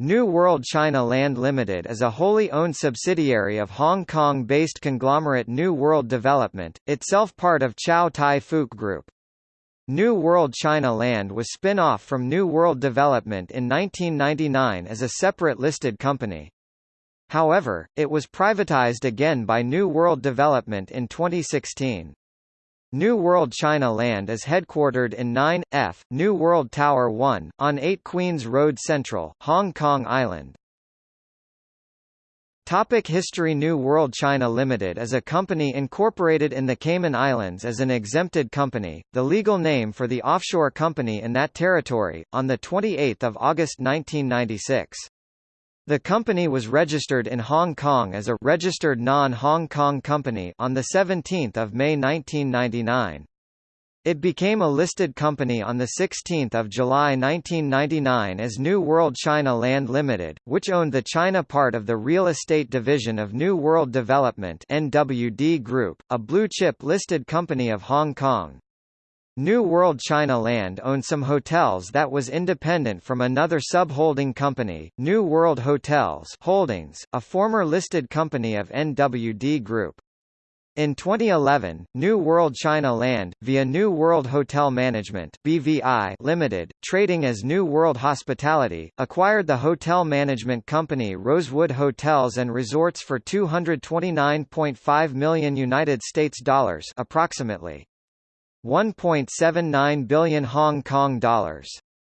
New World China Land Limited is a wholly owned subsidiary of Hong Kong-based conglomerate New World Development, itself part of Chow Tai Fook Group. New World China Land was spin-off from New World Development in 1999 as a separate listed company. However, it was privatized again by New World Development in 2016. New World China Land is headquartered in 9F, New World Tower 1, on 8 Queens Road Central, Hong Kong Island. Topic History New World China Limited is a company incorporated in the Cayman Islands as an exempted company, the legal name for the offshore company in that territory, on 28 August 1996. The company was registered in Hong Kong as a registered non-Hong Kong company on the 17th of May 1999. It became a listed company on 16 July 1999 as New World China Land Limited, which owned the China part of the real estate division of New World Development NWD Group, a blue-chip listed company of Hong Kong. New World China Land owned some hotels that was independent from another subholding company, New World Hotels Holdings, a former listed company of NWD Group. In 2011, New World China Land, via New World Hotel Management BVI Limited, trading as New World Hospitality, acquired the hotel management company Rosewood Hotels and Resorts for 229.5 million United States dollars approximately 1.79 billion Hong Kong dollars.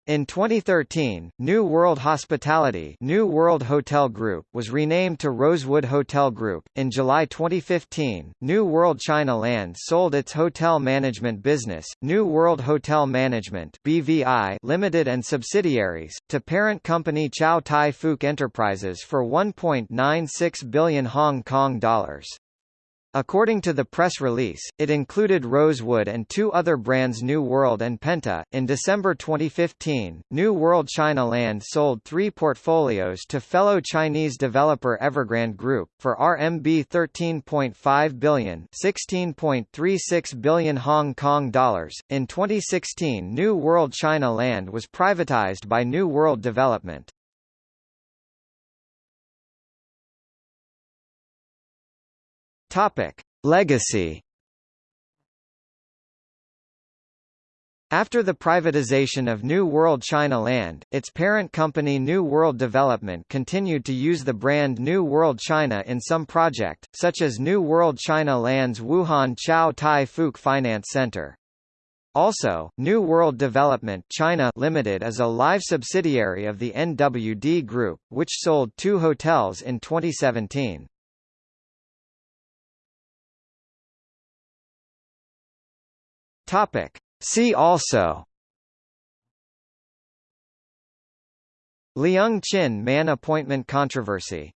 In 2013, New World Hospitality New World Hotel Group was renamed to Rosewood Hotel Group. In July 2015, New World China Land sold its hotel management business, New World Hotel Management (BVI) Limited and subsidiaries, to parent company Chow Tai Fook Enterprises for 1.96 billion Hong Kong dollars. According to the press release, it included Rosewood and two other brands New World and Penta. In December 2015, New World China Land sold three portfolios to fellow Chinese developer Evergrande Group, for RMB 13.5 billion, 16.36 billion Hong Kong dollars. In 2016, New World China Land was privatized by New World Development. Topic: Legacy. After the privatization of New World China Land, its parent company New World Development continued to use the brand New World China in some project, such as New World China Land's Wuhan Chow Tai Fook Finance Center. Also, New World Development China Limited is a live subsidiary of the NWD Group, which sold two hotels in 2017. Topic. See also Leung Chin Man appointment controversy